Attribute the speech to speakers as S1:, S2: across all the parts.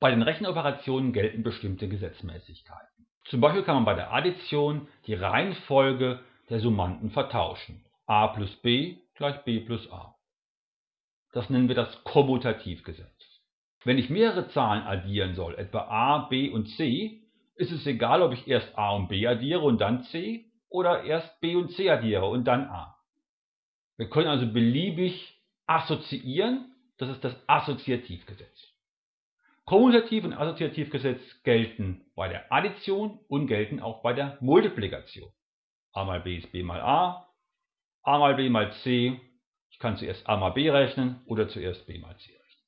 S1: Bei den Rechenoperationen gelten bestimmte Gesetzmäßigkeiten. Zum Beispiel kann man bei der Addition die Reihenfolge der Summanden vertauschen. a plus b gleich b plus a. Das nennen wir das Kommutativgesetz. Wenn ich mehrere Zahlen addieren soll, etwa a, b und c, ist es egal, ob ich erst a und b addiere und dann c oder erst b und c addiere und dann a. Wir können also beliebig assoziieren, das ist das Assoziativgesetz. Kommutativ- und Assoziativgesetz gelten bei der Addition und gelten auch bei der Multiplikation. a mal b ist b mal a, a mal b mal c, ich kann zuerst a mal b rechnen oder zuerst b mal c rechnen.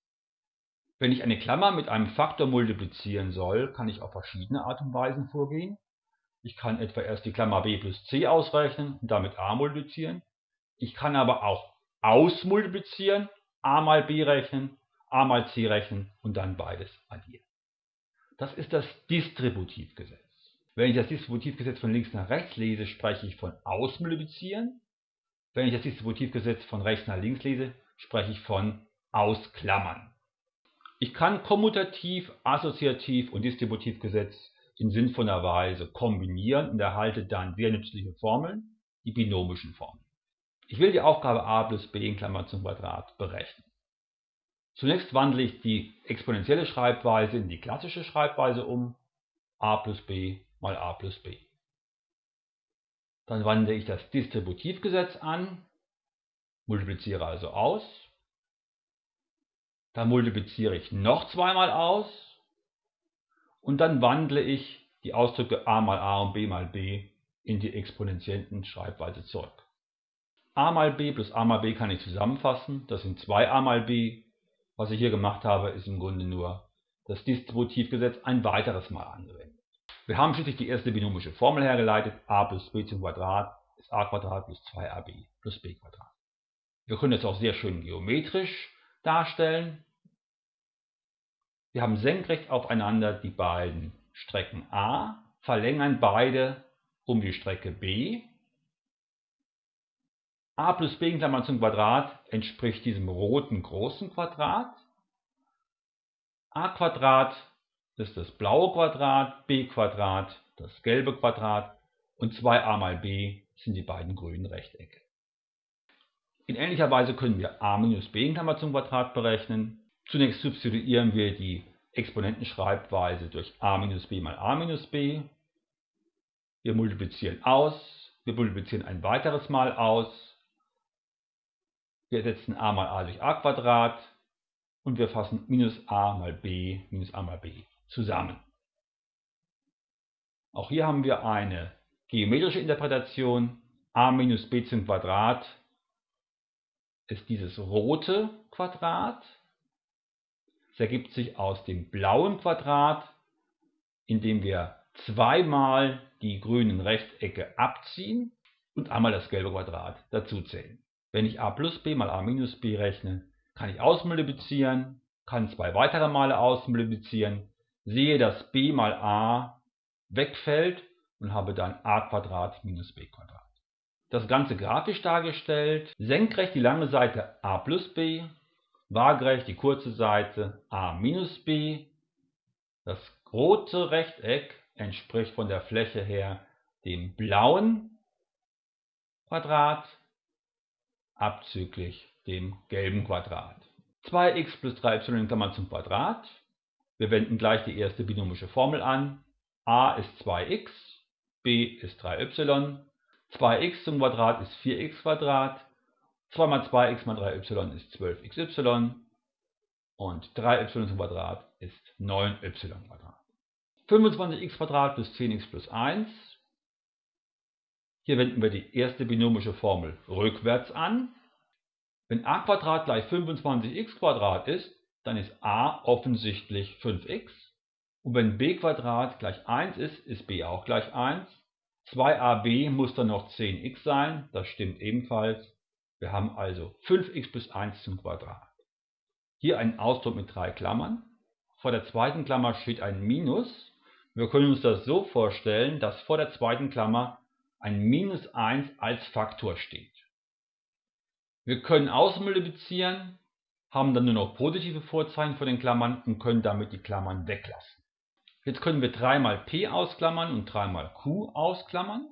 S1: Wenn ich eine Klammer mit einem Faktor multiplizieren soll, kann ich auf verschiedene Art und Weisen vorgehen. Ich kann etwa erst die Klammer b plus c ausrechnen und damit a multiplizieren. Ich kann aber auch ausmultiplizieren, a mal b rechnen, a mal c rechnen und dann beides addieren. Das ist das Distributivgesetz. Wenn ich das Distributivgesetz von links nach rechts lese, spreche ich von Ausmultiplizieren. Wenn ich das Distributivgesetz von rechts nach links lese, spreche ich von Ausklammern. Ich kann Kommutativ, Assoziativ und Distributivgesetz in sinnvoller Weise kombinieren und erhalte dann sehr nützliche Formeln, die binomischen Formeln. Ich will die Aufgabe a plus b in Klammer zum Quadrat berechnen. Zunächst wandle ich die exponentielle Schreibweise in die klassische Schreibweise um, a plus b mal a plus b. Dann wandle ich das Distributivgesetz an, multipliziere also aus dann multipliziere ich noch zweimal aus und dann wandle ich die Ausdrücke a mal a und b mal b in die exponentiellen Schreibweise zurück. a mal b plus a mal b kann ich zusammenfassen, das sind 2a mal b. Was ich hier gemacht habe, ist im Grunde nur das Distributivgesetz ein weiteres Mal angewendet. Wir haben schließlich die erste binomische Formel hergeleitet, a plus b zum Quadrat ist a Quadrat plus 2ab plus b Quadrat. Wir können das auch sehr schön geometrisch darstellen. Wir haben senkrecht aufeinander die beiden Strecken a, verlängern beide um die Strecke b. a plus b in Klammern zum Quadrat entspricht diesem roten großen Quadrat. a Quadrat ist das blaue Quadrat, b Quadrat das gelbe Quadrat und 2a mal b sind die beiden grünen Rechtecke. In ähnlicher Weise können wir a minus b in Klammer zum Quadrat berechnen. Zunächst substituieren wir die Exponentenschreibweise durch a minus b mal a minus b. Wir multiplizieren aus, wir multiplizieren ein weiteres Mal aus. Wir ersetzen a mal a durch a Quadrat und wir fassen minus a mal b minus a mal b zusammen. Auch hier haben wir eine geometrische Interpretation. a minus b zum Quadrat ist dieses rote Quadrat. Es ergibt sich aus dem blauen Quadrat, indem wir zweimal die grünen Rechtecke abziehen und einmal das gelbe Quadrat dazuzählen. Wenn ich a plus b mal a minus b rechne, kann ich ausmultiplizieren, kann zwei weitere Male ausmultiplizieren, sehe, dass b mal a wegfällt und habe dann a minus b das Ganze grafisch dargestellt. Senkrecht die lange Seite a plus b, waagerecht die kurze Seite a minus b. Das rote Rechteck entspricht von der Fläche her dem blauen Quadrat abzüglich dem gelben Quadrat. 2x plus 3y in Klammern zum Quadrat. Wir wenden gleich die erste binomische Formel an. a ist 2x, b ist 3y 2x zum Quadrat ist 4x Quadrat, 2 mal 2x mal 3y ist 12xy und 3y zum Quadrat ist 9y Quadrat. 25x Quadrat plus 10x plus 1. Hier wenden wir die erste binomische Formel rückwärts an. Wenn a gleich 25x Quadrat ist, dann ist a offensichtlich 5x. Und wenn b gleich 1 ist, ist b auch gleich 1. 2ab muss dann noch 10x sein, das stimmt ebenfalls. Wir haben also 5x plus 1 zum Quadrat. Hier ein Ausdruck mit drei Klammern. Vor der zweiten Klammer steht ein Minus. Wir können uns das so vorstellen, dass vor der zweiten Klammer ein Minus 1 als Faktor steht. Wir können ausmultiplizieren haben dann nur noch positive Vorzeichen vor den Klammern und können damit die Klammern weglassen. Jetzt können wir 3 mal p ausklammern und 3 mal q ausklammern.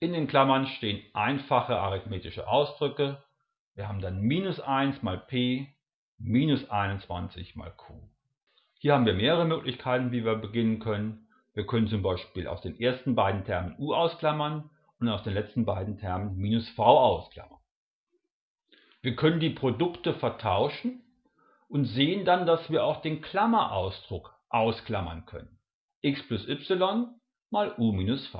S1: In den Klammern stehen einfache arithmetische Ausdrücke. Wir haben dann minus 1 mal p minus 21 mal q. Hier haben wir mehrere Möglichkeiten, wie wir beginnen können. Wir können zum Beispiel aus den ersten beiden Termen u ausklammern und aus den letzten beiden Termen minus v ausklammern. Wir können die Produkte vertauschen und sehen dann, dass wir auch den Klammerausdruck ausklammern können. x plus y mal u minus v.